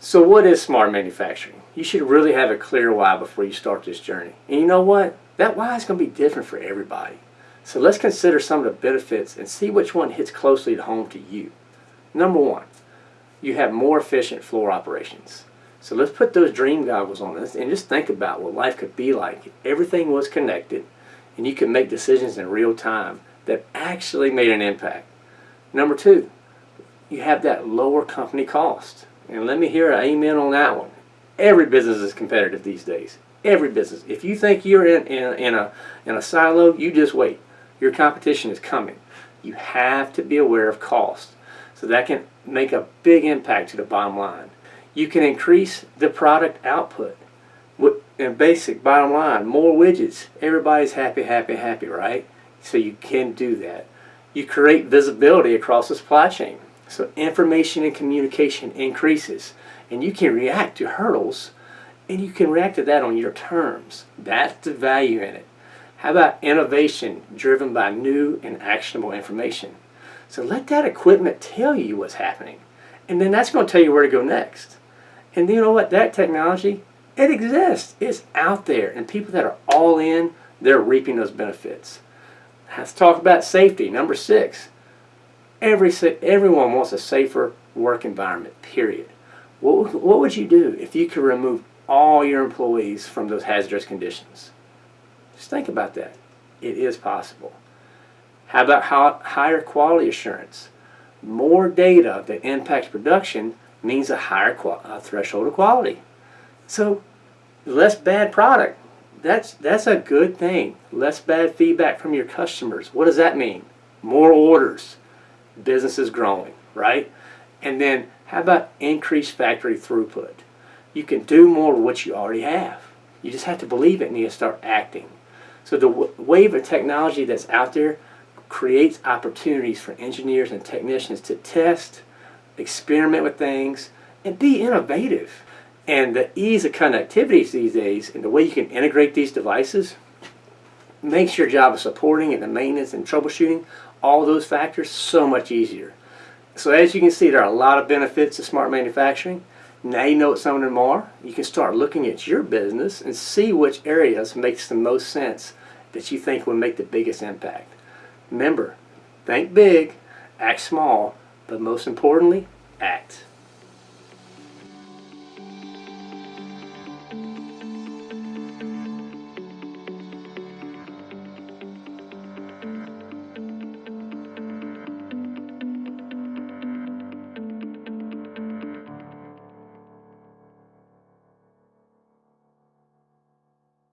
So what is smart manufacturing? You should really have a clear why before you start this journey. And you know what? That why is going to be different for everybody. So let's consider some of the benefits and see which one hits closely to home to you. Number one, you have more efficient floor operations. So let's put those dream goggles on this and just think about what life could be like everything was connected and you could make decisions in real time that actually made an impact. Number two, you have that lower company cost. And let me hear an amen on that one. Every business is competitive these days. Every business. If you think you're in, in, in, a, in a silo, you just wait. Your competition is coming. You have to be aware of cost. So that can make a big impact to the bottom line. You can increase the product output. And basic, bottom line, more widgets. Everybody's happy, happy, happy, right? So you can do that. You create visibility across the supply chain. So information and communication increases. And you can react to hurdles and you can react to that on your terms. That's the value in it. How about innovation driven by new and actionable information? So let that equipment tell you what's happening. And then that's going to tell you where to go next. And you know what? That technology, it exists. It's out there. And people that are all in, they're reaping those benefits. Let's talk about safety. Number six, Every, everyone wants a safer work environment, period. What, what would you do if you could remove all your employees from those hazardous conditions? Just think about that. It is possible. How about higher quality assurance? More data that impacts production means a higher a threshold of quality. So less bad product. That's, that's a good thing. Less bad feedback from your customers. What does that mean? More orders business is growing, right? And then how about increased factory throughput? You can do more with what you already have. You just have to believe it and you start acting. So the wave of technology that's out there creates opportunities for engineers and technicians to test, experiment with things, and be innovative. And the ease of connectivity these days and the way you can integrate these devices makes your job of supporting and the maintenance and troubleshooting all those factors so much easier. So as you can see, there are a lot of benefits to smart manufacturing. Now you know what some of them are. You can start looking at your business and see which areas makes the most sense that you think will make the biggest impact. Remember, think big, act small, but most importantly, act.